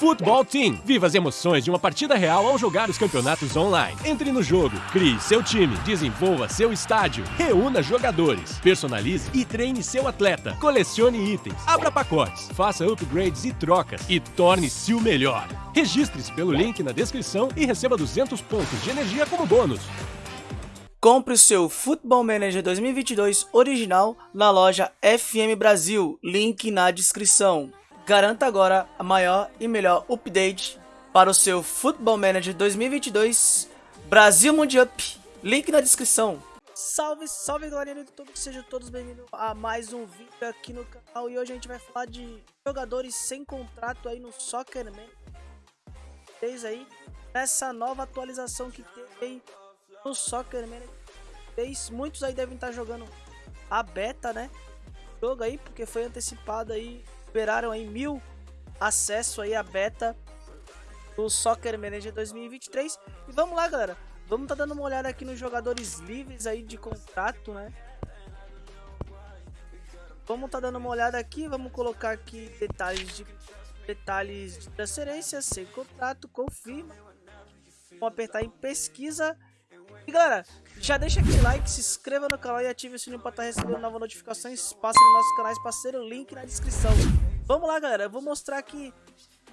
Futebol Team. Viva as emoções de uma partida real ao jogar os campeonatos online. Entre no jogo, crie seu time, desenvolva seu estádio, reúna jogadores, personalize e treine seu atleta, colecione itens, abra pacotes, faça upgrades e trocas e torne-se o melhor. Registre-se pelo link na descrição e receba 200 pontos de energia como bônus. Compre o seu Football Manager 2022 original na loja FM Brasil, link na descrição. Garanta agora a maior e melhor update para o seu Football Manager 2022 Brasil Mundial. Link na descrição. Salve, salve galerinha do YouTube, sejam todos bem-vindos a mais um vídeo aqui no canal e hoje a gente vai falar de jogadores sem contrato aí no Soccerman. Fez aí nessa nova atualização que tem no Soccerman. Fez, muitos aí devem estar jogando a beta, né? Jogo aí porque foi antecipado aí liberaram aí mil acesso aí à beta do Soccer Manager 2023. E vamos lá, galera. Vamos tá dando uma olhada aqui nos jogadores livres aí de contrato, né? Vamos tá dando uma olhada aqui, vamos colocar aqui detalhes de detalhes de transferência, sem contrato, confirma. Vamos apertar em pesquisa. E galera, já deixa aquele like, se inscreva no canal e ative o sininho para estar tá recebendo novas notificações. Passe nos nossos canais parceiro, link na descrição. Vamos lá, galera. Eu vou mostrar aqui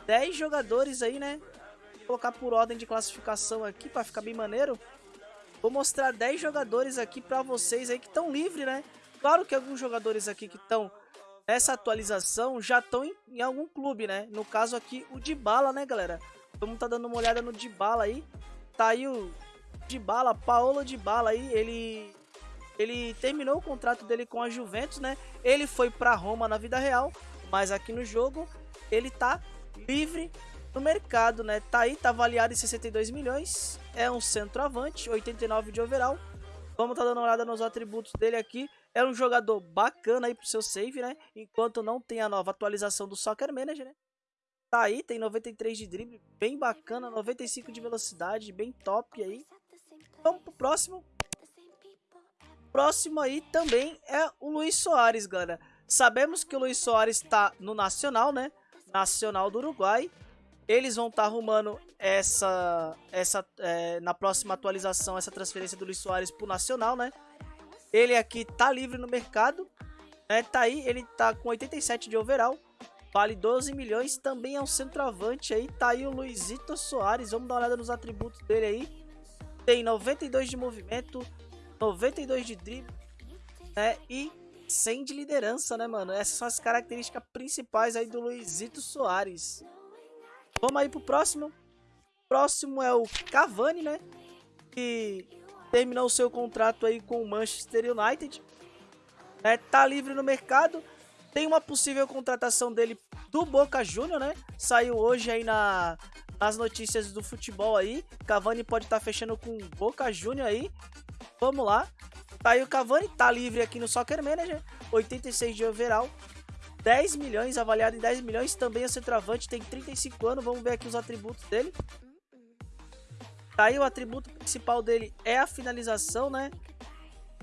10 jogadores aí, né? Vou colocar por ordem de classificação aqui para ficar bem maneiro. Vou mostrar 10 jogadores aqui para vocês aí que estão livres, né? Claro que alguns jogadores aqui que estão nessa atualização já estão em, em, algum clube, né? No caso aqui, o Dybala, né, galera? Vamos tá dando uma olhada no Dybala aí. Tá aí o de bala, Paolo de bala aí, ele ele terminou o contrato dele com a Juventus, né? Ele foi para Roma na vida real, mas aqui no jogo ele tá livre no mercado, né? Tá aí, tá avaliado em 62 milhões, é um centroavante, 89 de overall. Vamos tá dando uma olhada nos atributos dele aqui. É um jogador bacana aí pro seu save, né? Enquanto não tem a nova atualização do Soccer Manager, né? Tá aí, tem 93 de drible, bem bacana, 95 de velocidade, bem top aí. Vamos pro próximo. Próximo aí também é o Luiz Soares, galera. Sabemos que o Luiz Soares está no Nacional, né? Nacional do Uruguai. Eles vão estar tá arrumando essa, essa é, na próxima atualização, essa transferência do Luiz Soares pro Nacional, né? Ele aqui tá livre no mercado, né? Tá aí, ele tá com 87 de overall, vale 12 milhões, também é um centroavante aí, tá aí o Luizito Soares, vamos dar uma olhada nos atributos dele aí tem 92 de movimento, 92 de drible, né? E 100 de liderança, né, mano? Essas são as características principais aí do Luizito Soares. Vamos aí pro próximo. Próximo é o Cavani, né? Que terminou o seu contrato aí com o Manchester United. É, tá livre no mercado. Tem uma possível contratação dele do Boca Juniors, né? Saiu hoje aí na, nas notícias do futebol aí. Cavani pode estar tá fechando com Boca Júnior aí. Vamos lá. Tá aí o Cavani, tá livre aqui no Soccer Manager. 86 de overall. 10 milhões, avaliado em 10 milhões. Também é centroavante, tem 35 anos. Vamos ver aqui os atributos dele. Tá aí o atributo principal dele é a finalização, né?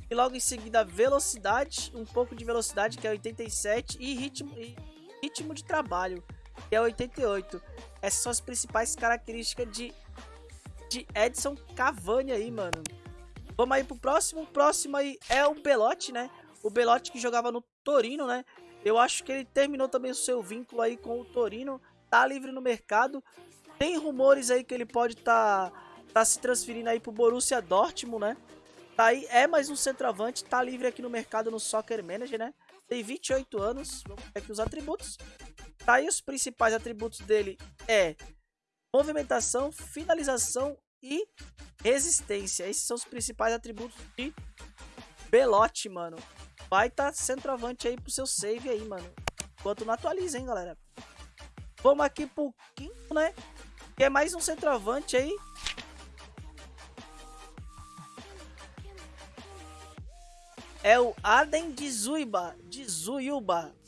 E logo em seguida velocidade, um pouco de velocidade, que é 87, e ritmo, e ritmo de trabalho, que é 88. Essas são as principais características de, de Edson Cavani aí, mano. Vamos aí pro próximo. O próximo aí é o Belotti, né? O Belotti que jogava no Torino, né? Eu acho que ele terminou também o seu vínculo aí com o Torino. Tá livre no mercado. Tem rumores aí que ele pode tá, tá se transferindo aí pro Borussia Dortmund, né? Tá aí, é mais um centroavante, tá livre aqui no mercado no Soccer Manager, né? Tem 28 anos, vamos ver aqui os atributos. Tá aí os principais atributos dele é movimentação, finalização e resistência. Esses são os principais atributos de Belote, mano. Vai tá centroavante aí pro seu save aí, mano. Enquanto não atualiza, hein, galera. Vamos aqui pro quinto, né? Que é mais um centroavante aí. É o Aden de Zuiba.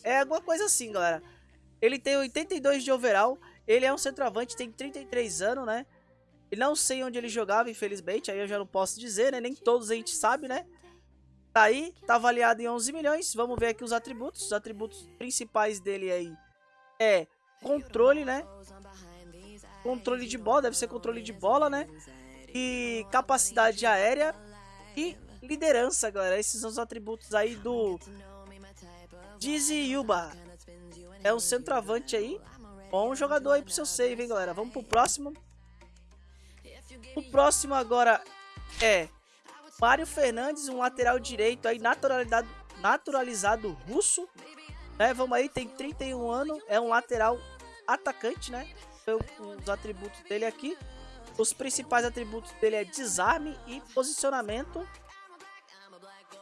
É alguma coisa assim, galera. Ele tem 82 de overall. Ele é um centroavante, tem 33 anos, né? E não sei onde ele jogava, infelizmente. Aí eu já não posso dizer, né? Nem todos a gente sabe, né? Tá aí, tá avaliado em 11 milhões. Vamos ver aqui os atributos. Os atributos principais dele aí é controle, né? controle de bola, deve ser controle de bola, né? E capacidade aérea e liderança, galera. Esses são os atributos aí do Dizzy Yuba. É um centroavante aí. Bom jogador aí pro seu save, hein, galera. Vamos pro próximo. O próximo agora é Mário Fernandes, um lateral direito aí naturalizado, naturalizado russo. Né? Vamos aí, tem 31 anos, é um lateral atacante, né? Os atributos dele aqui. Os principais atributos dele é desarme e posicionamento.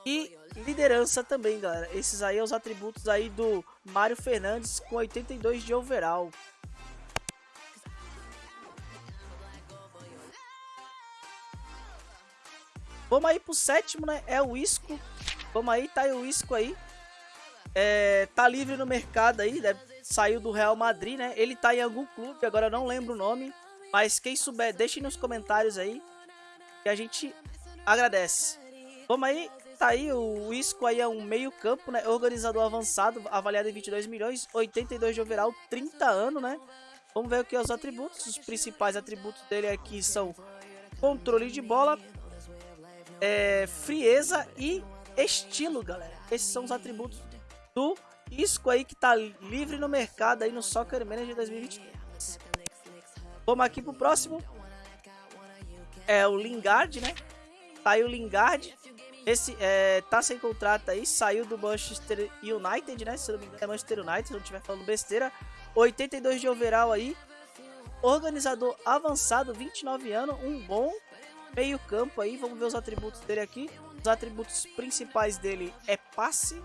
E liderança também, galera. Esses aí são os atributos aí do Mário Fernandes com 82 de overall. Vamos aí pro sétimo, né? É o Isco. Vamos aí, tá aí o Isco aí. É, tá livre no mercado aí, né? saiu do Real Madrid, né? Ele tá em algum clube, agora não lembro o nome. Mas quem souber, deixe nos comentários aí. Que a gente agradece. Vamos aí, tá aí, o Isco aí é um meio campo, né? Organizador avançado, avaliado em 22 milhões, 82 de overall, 30 anos, né? Vamos ver é os atributos. Os principais atributos dele aqui são controle de bola, é, frieza e estilo, galera. Esses são os atributos do Isco aí que tá livre no mercado aí no Soccer Manager 2023. Vamos aqui pro próximo. É o Lingard, né? Tá aí o Lingard. Esse é, tá sem contrato aí, saiu do Manchester United, né? Se não me engano é Manchester United, se não estiver falando besteira. 82 de overall aí. Organizador avançado, 29 anos, um bom meio campo aí. Vamos ver os atributos dele aqui. Os atributos principais dele é passe,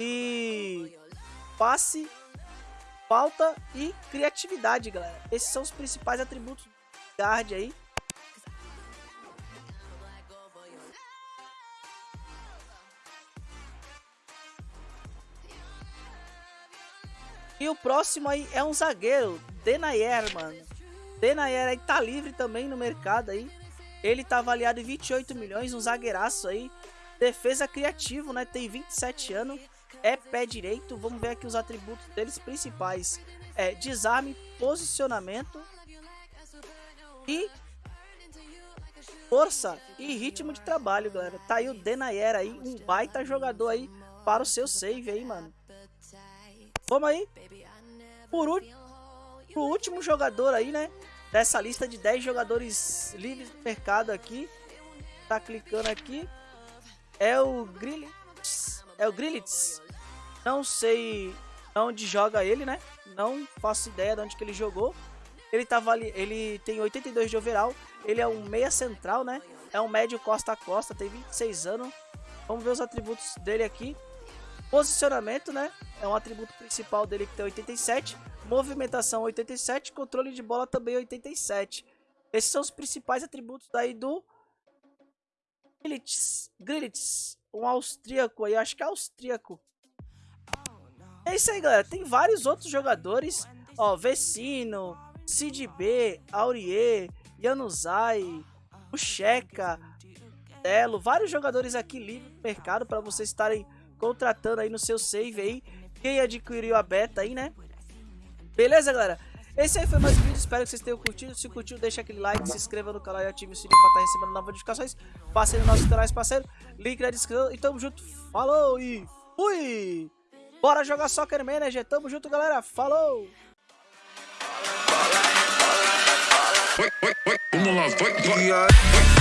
e passe, falta e criatividade, galera. Esses são os principais atributos do guard aí. E o próximo aí é um zagueiro, Denayer, mano. Denayer aí tá livre também no mercado aí. Ele tá avaliado em 28 milhões, um zagueiraço aí. Defesa criativo, né? Tem 27 anos é pé direito. Vamos ver aqui os atributos deles principais. É desarme, posicionamento e força e ritmo de trabalho, galera. Tá aí o Denayer aí, um baita jogador aí para o seu save aí, mano. Vamos aí. Por o último jogador aí, né? Dessa lista de 10 jogadores livres do mercado aqui. Tá clicando aqui. É o Grillitz. É o Grillitz. Não sei onde joga ele, né? Não faço ideia de onde que ele jogou. Ele tava ali, ele tem 82 de overall, ele é um meia central, né? É um médio costa a costa, tem 26 anos. Vamos ver os atributos dele aqui. Posicionamento, né? É um atributo principal dele que tem 87. Movimentação 87, controle de bola também 87. Esses são os principais atributos daí do Grilitz, Grilitz um austríaco aí, acho que é austríaco. É isso aí, galera. Tem vários outros jogadores. Ó, Vecino, Cid B, Aurier, Yanuzai, Ucheca, Telo. Vários jogadores aqui livres no mercado para vocês estarem contratando aí no seu save aí. Quem adquiriu a beta aí, né? Beleza, galera? Esse aí foi mais um vídeo, espero que vocês tenham curtido. Se curtiu, deixa aquele like, se inscreva no canal e ative o sininho para estar recebendo novas notificações. Passei nos nossos canais, parceiro. Link na descrição. E tamo junto. Falou e fui! Bora jogar Soccer Manager. Tamo junto, galera. Falou! Vamos lá, vai, vai.